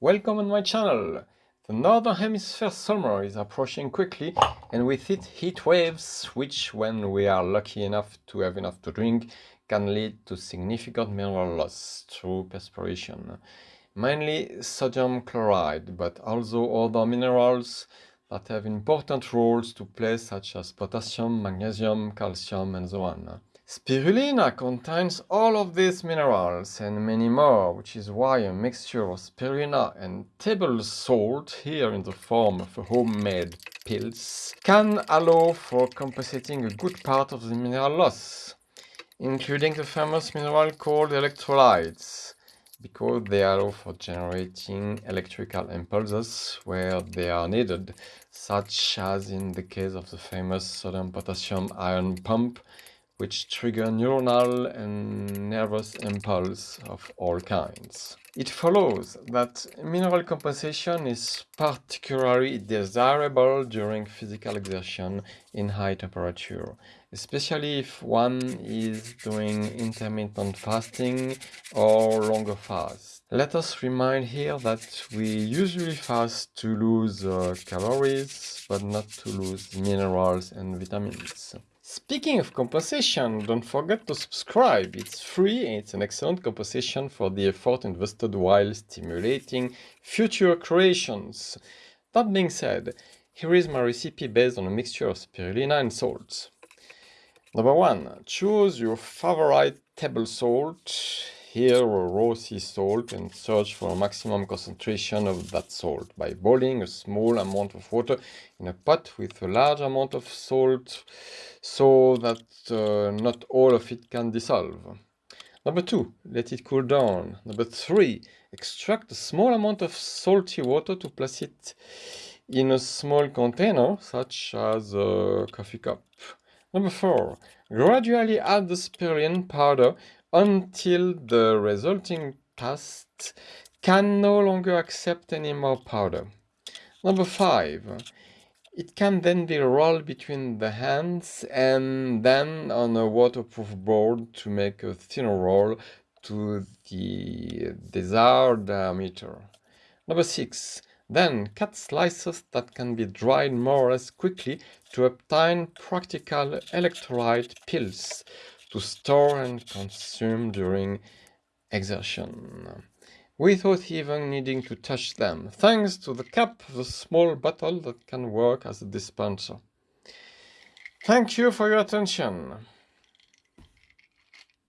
Welcome on my channel! The Northern Hemisphere summer is approaching quickly and with it heat waves which, when we are lucky enough to have enough to drink, can lead to significant mineral loss through perspiration. Mainly sodium chloride, but also other minerals that have important roles to play such as potassium, magnesium, calcium and so on. Spirulina contains all of these minerals and many more, which is why a mixture of spirulina and table salt, here in the form of homemade pills, can allow for compensating a good part of the mineral loss, including the famous mineral called electrolytes, because they allow for generating electrical impulses where they are needed, such as in the case of the famous sodium-potassium ion pump, which trigger neuronal and nervous impulse of all kinds. It follows that mineral compensation is particularly desirable during physical exertion in high temperature, especially if one is doing intermittent fasting or longer fast. Let us remind here that we usually fast to lose uh, calories, but not to lose minerals and vitamins. Speaking of compensation, don't forget to subscribe. It's free and it's an excellent compensation for the effort invested while stimulating future creations. That being said, here is my recipe based on a mixture of spirulina and salts. Number one, choose your favorite table salt here raw sea salt and search for a maximum concentration of that salt by boiling a small amount of water in a pot with a large amount of salt so that uh, not all of it can dissolve. Number two, let it cool down. Number three, extract a small amount of salty water to place it in a small container such as a coffee cup. Number four, gradually add the spirulina powder until the resulting cast can no longer accept any more powder. Number five, it can then be rolled between the hands and then on a waterproof board to make a thinner roll to the desired diameter. Number six, then cut slices that can be dried more or less quickly to obtain practical electrolyte pills to store and consume during exertion without even needing to touch them, thanks to the cap a small bottle that can work as a dispenser. Thank you for your attention.